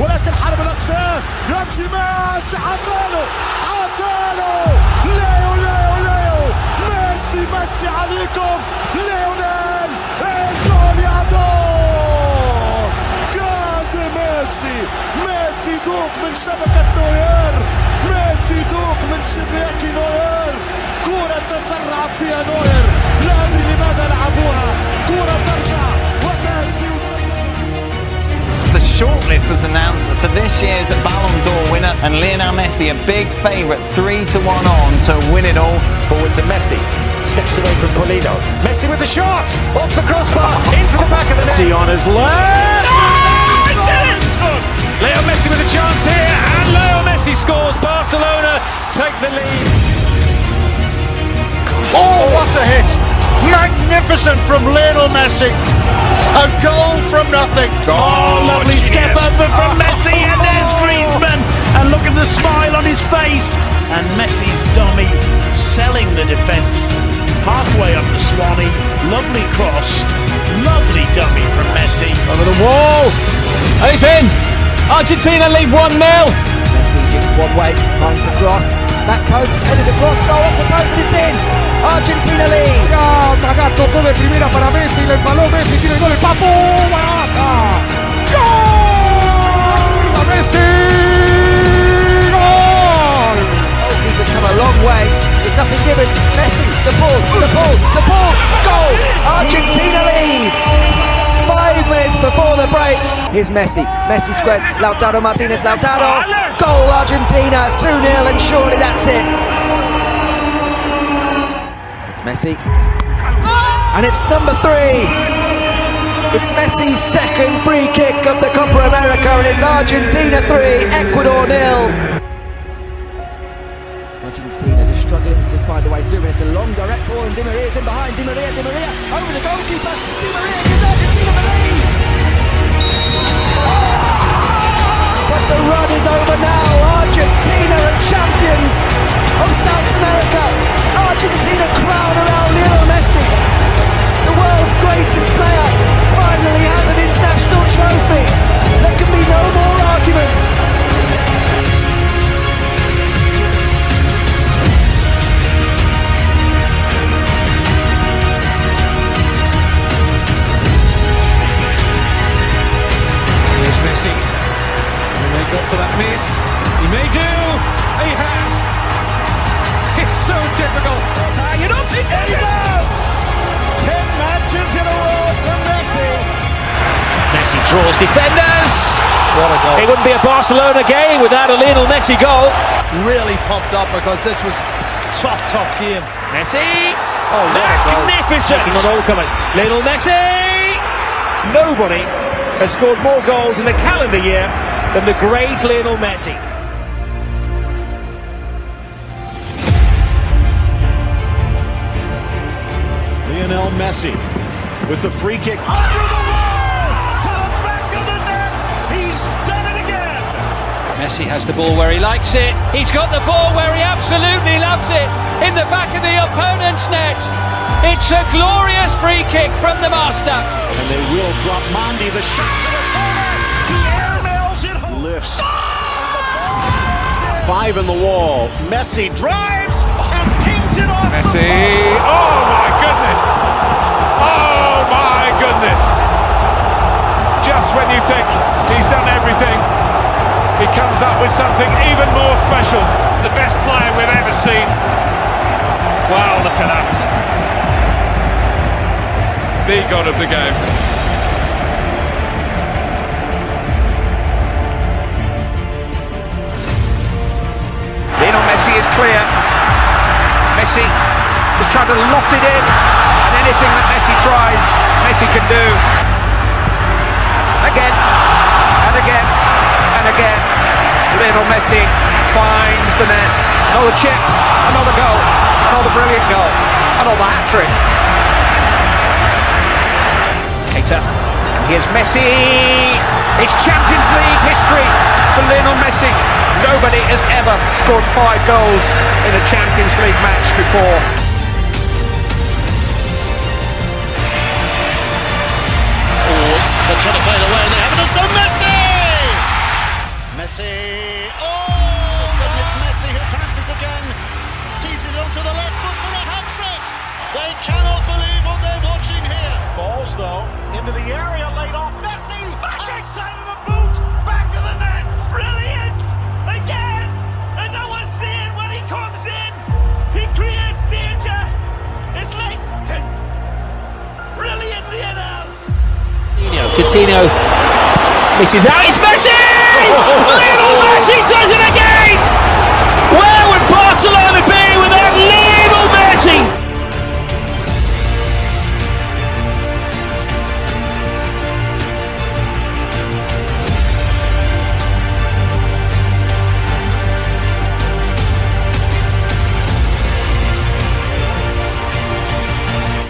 لكن حرب الأقدام. يمشي ميسي حطاله حطاله ليو ليو ليو. ميسي ميسي عليكم. ليونيل الجول يا دور. جراند ميسي. ميسي ذوق من شبكة نوير. ميسي ذوق من شباك نوير. كرة تسرع for this year's Ballon d'Or winner, and Lionel Messi, a big favourite, three to one on to win it all. Forward to Messi. Steps away from Polino. Messi with the shot! Off the crossbar, into the back of the net. Messi on his left. Leo Messi with a chance here, and Leo Messi scores. Barcelona take the lead. Oh, what a hit! Magnificent from Lionel Messi. A goal from nothing. Oh, lovely step over from oh. Messi, and there's Griezmann. And look at the smile on his face. And Messi's dummy selling the defence. Halfway up the Swanee, lovely cross, lovely dummy from Messi. Over the wall. And it's in. Argentina lead 1 0. Messi jigs one way, finds the cross, back post, it's headed across, goal off the post and it's in! Argentina lead! Taga tocó de primera para Messi, le empaló Messi, tiene el gol, el Papu, Baraja. ¡Gol! ¡A Messi! Come a long way, there's nothing given, Messi, the ball, the ball, the ball, goal! Argentina lead! Five minutes before the break, here's Messi, Messi squares, Lautaro Martinez, Lautaro, goal Argentina, 2-0 and surely that's it. It's Messi, and it's number three. It's Messi's second free kick of the Copa America and it's Argentina 3, Ecuador nil. Argentina just struggling to find a way through. It's a long direct ball, and Di Maria's in behind. Di Maria, Di Maria over the goalkeeper. Di Maria gives Argentina the lead. But the run is over It's so typical. Tying it up. He does. Ten matches in a row for Messi. Messi draws defenders. What a goal. It wouldn't be a Barcelona game without a Lionel Messi goal. Really pumped up because this was tough, tough game. Messi. Oh, what a goal. Magnificent. Taking on all comers. Lionel Messi. Nobody has scored more goals in the calendar year than the great Lionel Messi. Lionel Messi with the free kick. Under the wall to the back of the net. He's done it again. Messi has the ball where he likes it. He's got the ball where he absolutely loves it. In the back of the opponent's net. It's a glorious free kick from the master. And they will drop Mondi the shot to the corner. He airmails it home. Lifts. Five in the wall. Messi drives Messi. Oh my goodness. Oh my goodness. Just when you think he's done everything, he comes up with something even more special. The best player we've ever seen. Wow, look at that. The god of the game. Lionel Messi is clear. Messi has tried to loft it in, and anything that Messi tries, Messi can do. Again, and again, and again. Lionel Messi finds the net. Another chip, another goal, another brilliant goal, another hat trick. Keita, and here's Messi. It's Champions League history. Nobody has ever scored five goals in a Champions League match before. Forwards, they're trying to play it away and they haven't. So Messi! Messi. Oh! Suddenly it's Messi who pounces again. Teases onto the left foot for a hat trick. They cannot believe what they're watching here. Balls though into the area, laid off Messi. Back side of back Coutinho misses out. It's Messi!